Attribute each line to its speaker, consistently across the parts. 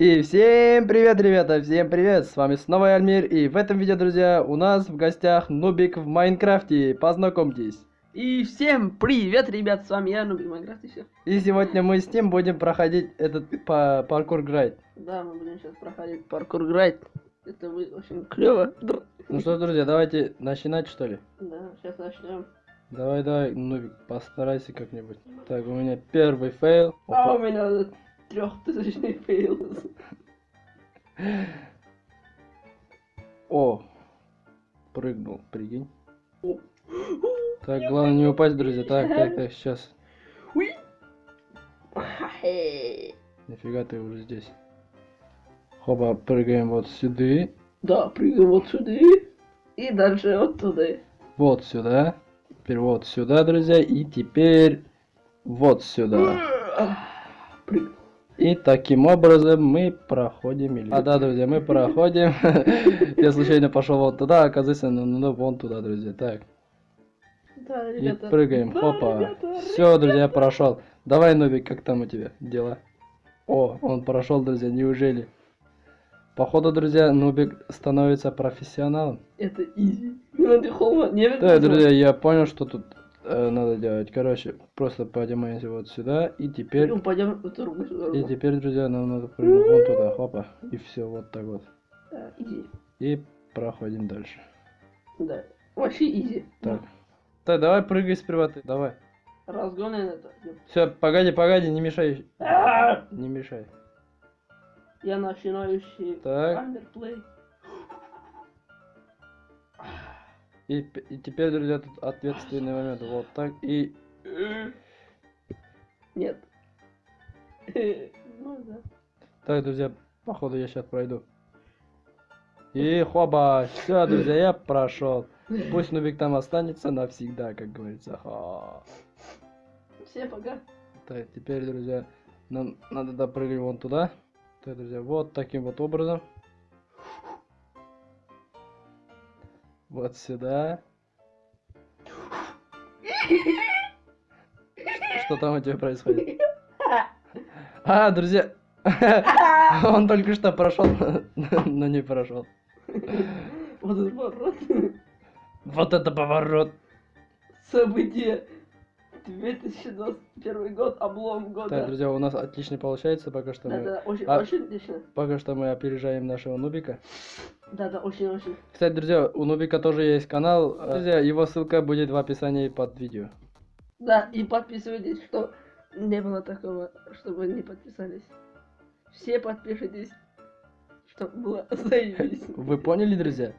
Speaker 1: И всем привет, ребята, всем привет, с вами снова Альмир, и в этом видео, друзья, у нас в гостях Нубик в Майнкрафте, познакомьтесь.
Speaker 2: И всем привет, ребят, с вами я, Нубик Майнкрафт и все.
Speaker 1: И сегодня мы с ним будем проходить этот па паркур грайд.
Speaker 2: Да, мы будем сейчас проходить паркур грайд. Это будет очень клево.
Speaker 1: Ну что, друзья, давайте начинать, что ли?
Speaker 2: Да, сейчас начнем.
Speaker 1: Давай, давай, Нубик, постарайся как-нибудь. Так, у меня первый fail.
Speaker 2: А
Speaker 1: Опа.
Speaker 2: у меня трехтысячный fail.
Speaker 1: О, прыгнул, прикинь. Так, главное не упасть, друзья. Так, так, так, сейчас. Нифига ты уже здесь. Хоба, прыгаем вот сюда.
Speaker 2: Да, прыгаем вот сюда. И дальше вот туда.
Speaker 1: Вот сюда. Теперь вот сюда, друзья. И теперь вот сюда.
Speaker 2: Прыгнул.
Speaker 1: И таким образом мы проходим. или- А да, друзья, мы проходим. Я случайно пошел вот туда, оказывается, ну, ну, вон туда, друзья. Так.
Speaker 2: Да,
Speaker 1: И
Speaker 2: ребята.
Speaker 1: прыгаем.
Speaker 2: Да,
Speaker 1: Хопа.
Speaker 2: ребята,
Speaker 1: Все, друзья, прошел. Давай, Нубик, как там у тебя дела? О, он прошел, друзья, неужели? Походу, друзья, Нубик становится профессионалом.
Speaker 2: Это easy. Ну,
Speaker 1: Да, друзья, я понял, что тут э, надо делать. Короче, просто поднимаемся вот сюда, и теперь...
Speaker 2: Ну, пойдем другую
Speaker 1: И теперь, друзья, нам надо прыгнуть вон туда, хопа. И все, вот так вот.
Speaker 2: Да, easy.
Speaker 1: И проходим дальше.
Speaker 2: Да. Вообще easy.
Speaker 1: Так. Так, давай прыгай сперва ты, давай.
Speaker 2: Разгон это.
Speaker 1: Все, погоди, погоди, не мешай.
Speaker 2: А!
Speaker 1: Не мешай.
Speaker 2: Я начинающий
Speaker 1: Так. И, и теперь, друзья, тут ответственный момент. Вот так. И...
Speaker 2: Нет. Ну.
Speaker 1: Так, друзья, походу я сейчас пройду. И хоба, все, друзья, я прошел. Пусть Нубик там останется навсегда, как говорится. Ха.
Speaker 2: Всем пока.
Speaker 1: Так, теперь, друзья, нам надо допрыгать вон туда. Так, друзья, вот таким вот образом. Вот сюда. Что там у тебя происходит? А, друзья, он только что прошел, но не прошел.
Speaker 2: Вот этот поворот.
Speaker 1: Вот это поворот.
Speaker 2: Событие. 2021 год, облом
Speaker 1: Так,
Speaker 2: года.
Speaker 1: друзья, у нас отлично получается, пока что
Speaker 2: Да,
Speaker 1: мы,
Speaker 2: да, очень,
Speaker 1: А-
Speaker 2: очень отлично.
Speaker 1: пока что мы опережаем нашего Нубика.
Speaker 2: Да, да, очень, очень.
Speaker 1: Кстати, друзья, у Нубика тоже есть канал. Друзья, его ссылка будет в описании под видео.
Speaker 2: Да, и подписывайтесь, что не было такого, чтобы не подписались. Все подпишитесь, чтобы было заебись.
Speaker 1: Вы поняли, друзья?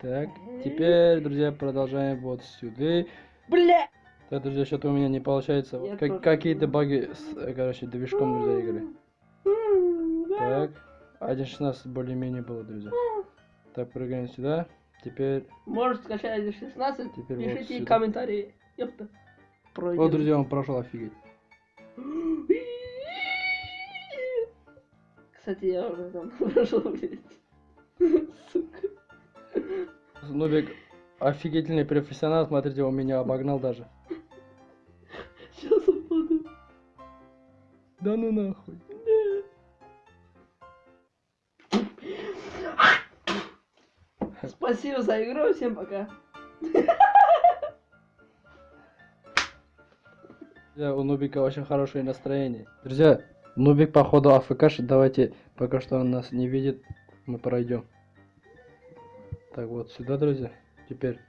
Speaker 1: Так, теперь, друзья, продолжаем вот сюда.
Speaker 2: Бля!
Speaker 1: Так, друзья, что-то у меня не получается. Вот
Speaker 2: Я
Speaker 1: как-. Какие-то баги с, э, короче, движком, друзья, игры. Так, 1.16 более-менее было, друзья. Так, прыгаем сюда. Теперь...
Speaker 2: Может скачать 16,
Speaker 1: Теперь вот
Speaker 2: пишите
Speaker 1: сюда.
Speaker 2: комментарии. Ёпта. Пройдем.
Speaker 1: О, друзья, он прошел, офигеть.
Speaker 2: Кстати, я уже там прошел, блядь. Сука.
Speaker 1: Нубик офигительный профессионал, смотрите, он меня обогнал даже.
Speaker 2: Сейчас упаду.
Speaker 1: Да ну нахуй.
Speaker 2: Спасибо за игру, всем пока.
Speaker 1: Друзья, у Нубика очень хорошее настроение. Друзья, Нубик походу АФКшит, давайте, пока что он нас не видит, мы пройдем. Так, вот сюда, друзья. Теперь.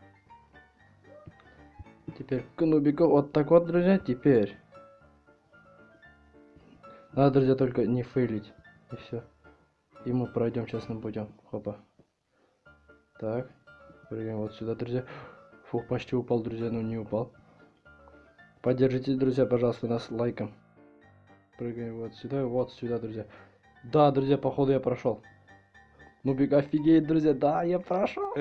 Speaker 1: Теперь к Нубику. Вот так вот, друзья, теперь. Надо, друзья, только не фейлить. И все. И мы пройдем честным путем. Хопа. Так. Прыгаем вот сюда, друзья. Фух, почти упал, друзья, но не упал. Поддержите, друзья, пожалуйста, нас лайком. Прыгаем вот сюда, вот сюда, друзья. Да, друзья, походу я прошел. Нубик офигеет, друзья. Да, я прошел.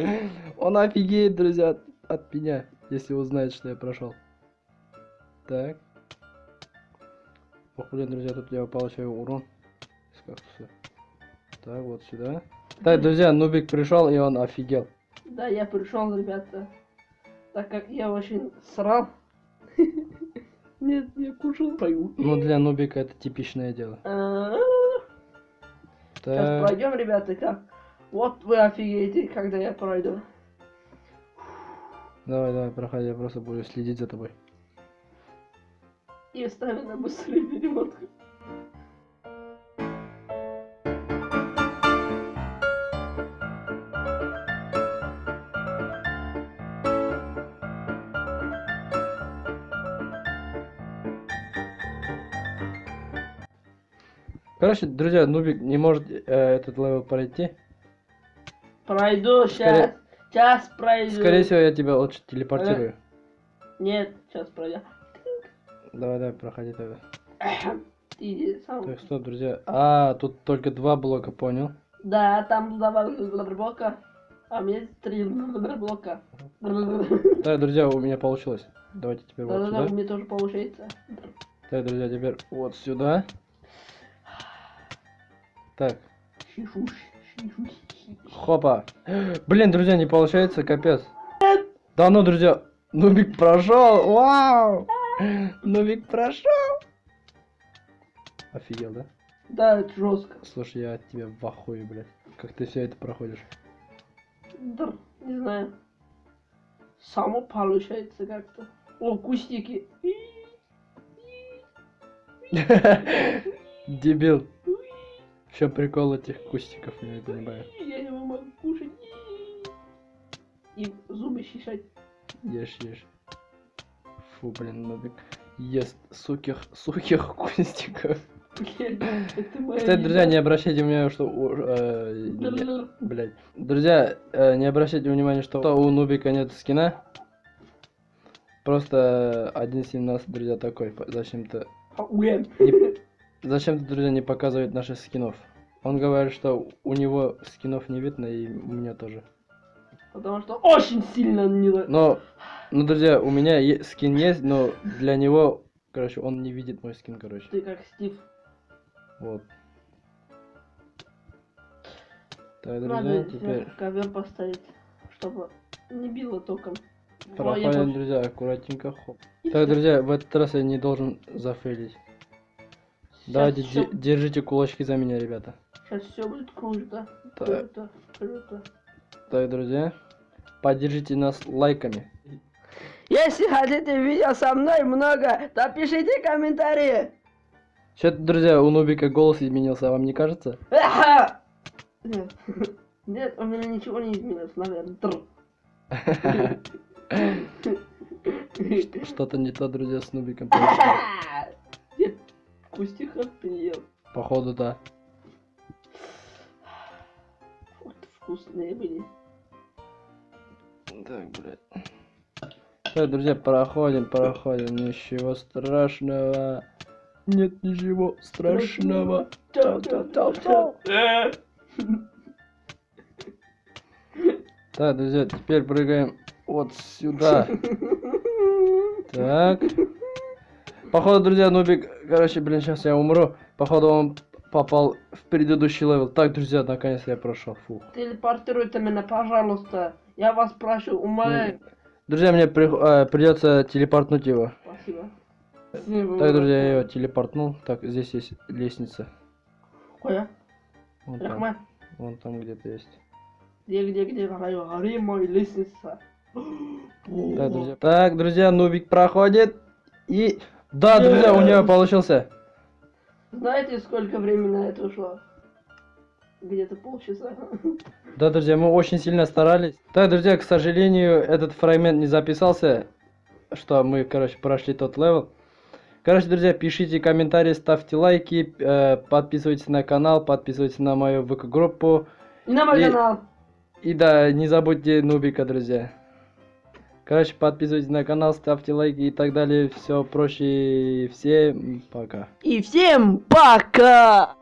Speaker 1: Он офигеет, друзья, от, от меня, если узнает, что я прошел. Так. Ох, блин, друзья, тут я получаю урон. Так, вот сюда. Так, друзья, Нубик пришел, и он офигел.
Speaker 2: Да, я пришел, ребята. Так как я очень срал. Нет, я кушал. Пою.
Speaker 1: Ну, для нубика это типичное дело.
Speaker 2: А, Сейчас
Speaker 1: Так,
Speaker 2: пройдем, ребята, как. Вот вы офигеете, когда я пройду.
Speaker 1: давай, давай, проходи, я просто буду следить за тобой.
Speaker 2: И ставим на быстрый перемотку.
Speaker 1: Короче, друзья, нубик не может э, этот level пройти.
Speaker 2: Пройду сейчас. Сейчас пройду.
Speaker 1: Скорее всего, я тебя лучше телепортирую.
Speaker 2: Нет, сейчас пройду.
Speaker 1: Давай, давай, проходи тогда.
Speaker 2: Иди сам.
Speaker 1: Так, стоп, друзья. А, тут только два блока, понял.
Speaker 2: Да, там два блока. А у меня три блока.
Speaker 1: Так, друзья, у меня получилось. Давайте теперь вот
Speaker 2: Да-да-да, у
Speaker 1: сюда.
Speaker 2: меня тоже получается.
Speaker 1: Так, друзья, теперь вот сюда. Так, хопа. Блин, друзья, не получается, капец. Да ну, друзья, Нубик прошел, вау! Нубик прошел. Офигел, да?
Speaker 2: Да, это жестко.
Speaker 1: Слушай, я от тебя в ахуе, блядь. Как ты все это проходишь?
Speaker 2: Да, не знаю. Само получается как-то. О, кустики.
Speaker 1: Дебил. В чем прикол этих кустиков, я не понимаю.
Speaker 2: Я его могу кушать. И зубы чесать.
Speaker 1: Ешь, ешь. Фу, блин, Нубик ест сухих, сухих кустиков.
Speaker 2: Блин,
Speaker 1: Кстати, друзья, не обращайте внимания, что... у- э, не-
Speaker 2: Бля-бля.
Speaker 1: Блядь. Друзья, э, не обращайте внимания, что у Нубика нет скина. Просто 1.17, друзья, такой. Зачем-то... Не- Зачем-то, друзья, не показывает наших скинов. Он говорит, что у него скинов не видно, и у меня тоже.
Speaker 2: Потому что очень сильно не...
Speaker 1: Но, ну, друзья, у меня скин есть, но для него, короче, он не видит мой скин, короче.
Speaker 2: Ты как Стив.
Speaker 1: Вот. Так,
Speaker 2: Надо
Speaker 1: друзья,
Speaker 2: здесь
Speaker 1: теперь
Speaker 2: ковер поставить, чтобы не било током. Понял.
Speaker 1: друзья, аккуратненько. Хоп.
Speaker 2: И
Speaker 1: Так,
Speaker 2: всё.
Speaker 1: друзья, в этот раз я не должен зафейлить.
Speaker 2: Всё-
Speaker 1: де- держите кулачки за меня, ребята.
Speaker 2: Сейчас все будет круто.
Speaker 1: Так,
Speaker 2: Круто, круто.
Speaker 1: так, друзья, поддержите нас лайками.
Speaker 2: Если хотите видео со мной много, то пишите комментарии.
Speaker 1: Что-то, друзья, у Нубика голос изменился, а вам не кажется?
Speaker 2: Нет. Нет, у меня ничего не изменилось, наверное.
Speaker 1: Что-то не то, друзья, с Нубиком
Speaker 2: кустика приел.
Speaker 1: Походу, да.
Speaker 2: Вот вкусные были.
Speaker 1: Так, блядь. Так, друзья, проходим, проходим. Ничего страшного. Нет ничего страшного. Так, друзья, теперь прыгаем вот сюда. Так. Походу, друзья, Нубик, короче, блин, сейчас я умру. Походу, он попал в предыдущий level. Так, друзья, наконец я прошел. Фух.
Speaker 2: Телепортируйте меня, пожалуйста. Я вас прошу, умоляю.
Speaker 1: Друзья, мне при- э, придется телепортнуть его.
Speaker 2: Спасибо.
Speaker 1: Так, друзья, я его телепортнул. Так, здесь есть лестница.
Speaker 2: Какая?
Speaker 1: Вон там,
Speaker 2: Рахмат.
Speaker 1: вон там где-то есть.
Speaker 2: Где, где, где? Гори мой лестница.
Speaker 1: Так, друзья. Так, друзья, Нубик проходит. И... Да, друзья, у него получился.
Speaker 2: Знаете, сколько времени на это ушло? Где-то полчаса.
Speaker 1: Да, друзья, мы очень сильно старались. Так, друзья, к сожалению, этот фрагмент не записался, что мы, короче, прошли тот level. Короче, друзья, пишите комментарии, ставьте лайки, э, подписывайтесь на канал, подписывайтесь на мою ВК-группу.
Speaker 2: И на мой
Speaker 1: И-
Speaker 2: канал.
Speaker 1: И да, не забудьте Нубика, друзья. Короче, подписывайтесь на канал, ставьте лайки и так далее. Все проще. Всем пока.
Speaker 2: И всем пока!